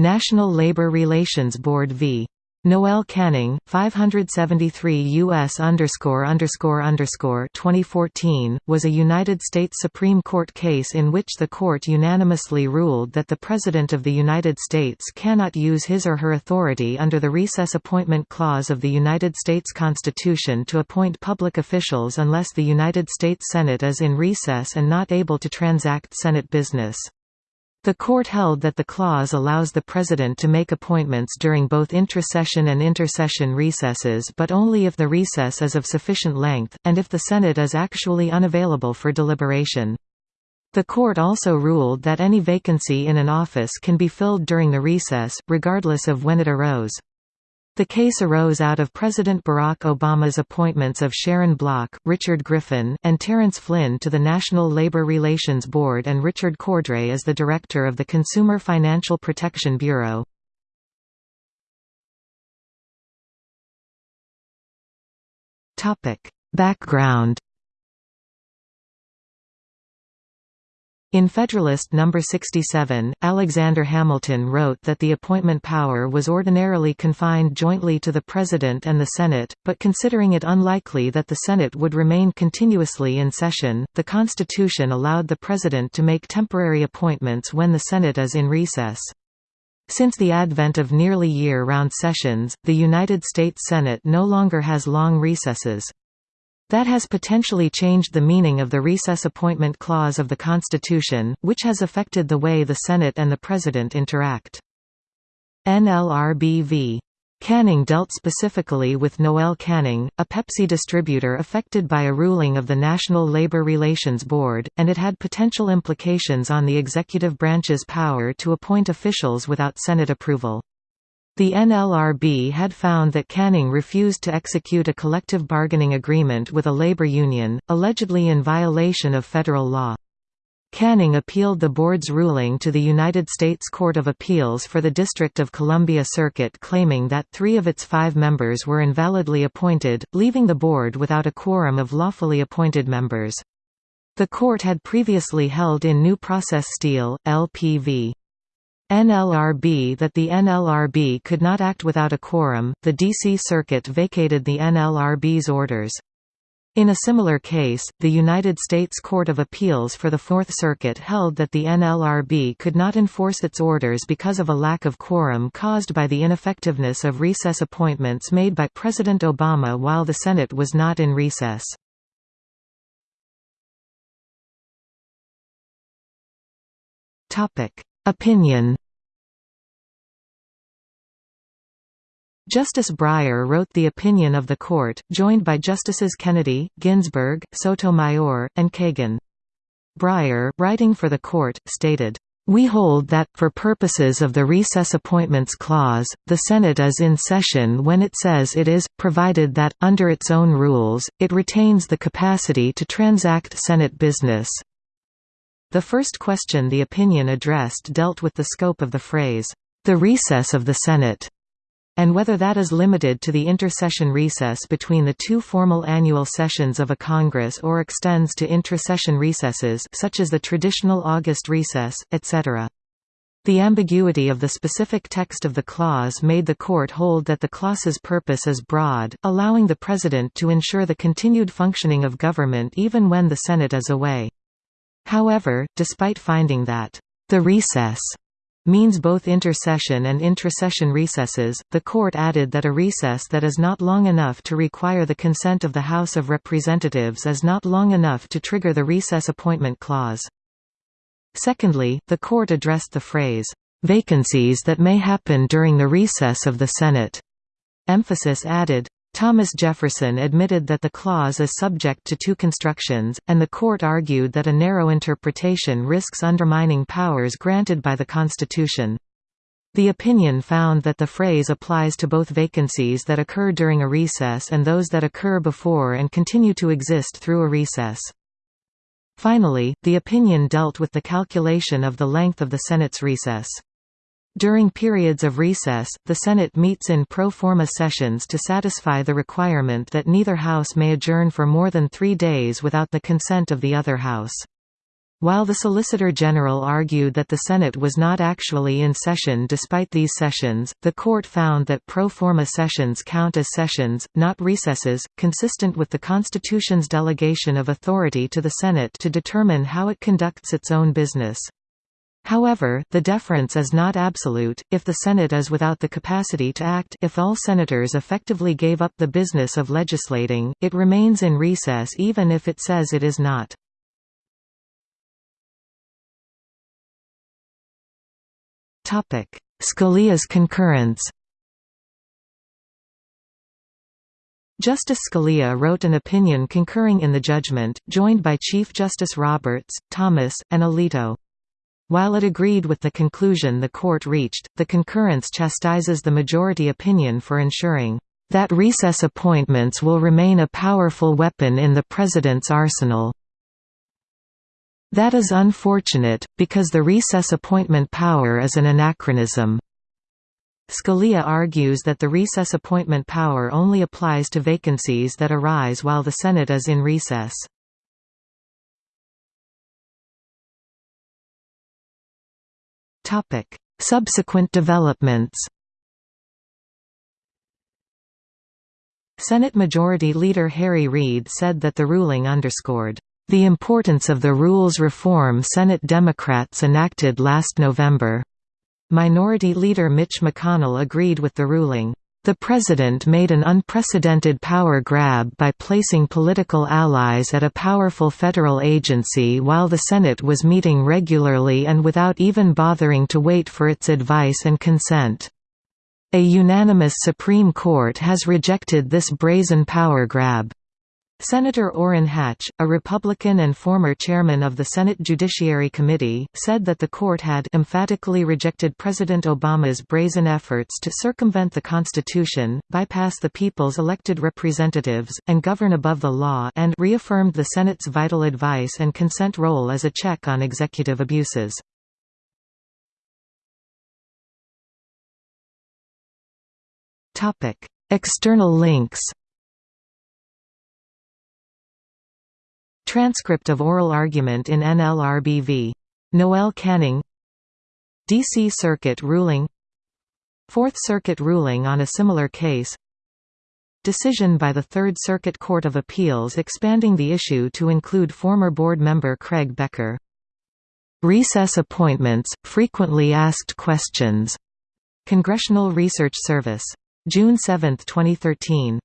National Labor Relations Board v. Noel Canning, 573 U.S. underscore underscore underscore 2014, was a United States Supreme Court case in which the court unanimously ruled that the President of the United States cannot use his or her authority under the Recess Appointment Clause of the United States Constitution to appoint public officials unless the United States Senate is in recess and not able to transact Senate business. The court held that the clause allows the President to make appointments during both intrasession and intersession recesses but only if the recess is of sufficient length, and if the Senate is actually unavailable for deliberation. The court also ruled that any vacancy in an office can be filled during the recess, regardless of when it arose. The case arose out of President Barack Obama's appointments of Sharon Block, Richard Griffin, and Terrence Flynn to the National Labor Relations Board and Richard Cordray as the director of the Consumer Financial Protection Bureau. Background In Federalist No. 67, Alexander Hamilton wrote that the appointment power was ordinarily confined jointly to the President and the Senate, but considering it unlikely that the Senate would remain continuously in session, the Constitution allowed the President to make temporary appointments when the Senate is in recess. Since the advent of nearly year-round sessions, the United States Senate no longer has long recesses. That has potentially changed the meaning of the recess appointment clause of the Constitution, which has affected the way the Senate and the President interact. NLRB v. Canning dealt specifically with Noel Canning, a Pepsi distributor affected by a ruling of the National Labor Relations Board, and it had potential implications on the executive branch's power to appoint officials without Senate approval. The NLRB had found that Canning refused to execute a collective bargaining agreement with a labor union, allegedly in violation of federal law. Canning appealed the board's ruling to the United States Court of Appeals for the District of Columbia Circuit claiming that three of its five members were invalidly appointed, leaving the board without a quorum of lawfully appointed members. The court had previously held in New Process Steel, LPV. NLRB that the NLRB could not act without a quorum, the D.C. Circuit vacated the NLRB's orders. In a similar case, the United States Court of Appeals for the Fourth Circuit held that the NLRB could not enforce its orders because of a lack of quorum caused by the ineffectiveness of recess appointments made by President Obama while the Senate was not in recess. Opinion Justice Breyer wrote the opinion of the court, joined by Justices Kennedy, Ginsburg, Sotomayor, and Kagan. Breyer, writing for the court, stated, we hold that, for purposes of the Recess Appointments Clause, the Senate is in session when it says it is, provided that, under its own rules, it retains the capacity to transact Senate business. The first question the opinion addressed dealt with the scope of the phrase, the recess of the Senate and whether that is limited to the intersession recess between the two formal annual sessions of a Congress or extends to intrasession recesses such as the traditional August recess, etc. The ambiguity of the specific text of the clause made the court hold that the clause's purpose is broad, allowing the President to ensure the continued functioning of government even when the Senate is away. However, despite finding that the recess means both intersession and intrasession recesses, the court added that a recess that is not long enough to require the consent of the House of Representatives is not long enough to trigger the recess appointment clause. Secondly, the court addressed the phrase, "...vacancies that may happen during the recess of the Senate." Emphasis added, Thomas Jefferson admitted that the clause is subject to two constructions, and the court argued that a narrow interpretation risks undermining powers granted by the Constitution. The opinion found that the phrase applies to both vacancies that occur during a recess and those that occur before and continue to exist through a recess. Finally, the opinion dealt with the calculation of the length of the Senate's recess. During periods of recess, the Senate meets in pro forma sessions to satisfy the requirement that neither house may adjourn for more than three days without the consent of the other house. While the Solicitor General argued that the Senate was not actually in session despite these sessions, the court found that pro forma sessions count as sessions, not recesses, consistent with the Constitution's delegation of authority to the Senate to determine how it conducts its own business. However, the deference is not absolute, if the Senate is without the capacity to act if all senators effectively gave up the business of legislating, it remains in recess even if it says it is not. Scalia's concurrence Justice Scalia wrote an opinion concurring in the judgment, joined by Chief Justice Roberts, Thomas, and Alito. While it agreed with the conclusion the court reached, the concurrence chastises the majority opinion for ensuring that recess appointments will remain a powerful weapon in the President's arsenal. That is unfortunate, because the recess appointment power is an anachronism. Scalia argues that the recess appointment power only applies to vacancies that arise while the Senate is in recess. Subsequent developments Senate Majority Leader Harry Reid said that the ruling underscored the importance of the rules reform Senate Democrats enacted last November. Minority Leader Mitch McConnell agreed with the ruling. The President made an unprecedented power grab by placing political allies at a powerful federal agency while the Senate was meeting regularly and without even bothering to wait for its advice and consent. A unanimous Supreme Court has rejected this brazen power grab. Senator Orrin Hatch, a Republican and former chairman of the Senate Judiciary Committee, said that the court had emphatically rejected President Obama's brazen efforts to circumvent the Constitution, bypass the people's elected representatives, and govern above the law and reaffirmed the Senate's vital advice and consent role as a check on executive abuses. External links Transcript of oral argument in NLRB v. Noel Canning D.C. Circuit ruling Fourth Circuit ruling on a similar case Decision by the Third Circuit Court of Appeals expanding the issue to include former board member Craig Becker. Recess appointments, frequently asked questions. Congressional Research Service. June 7, 2013.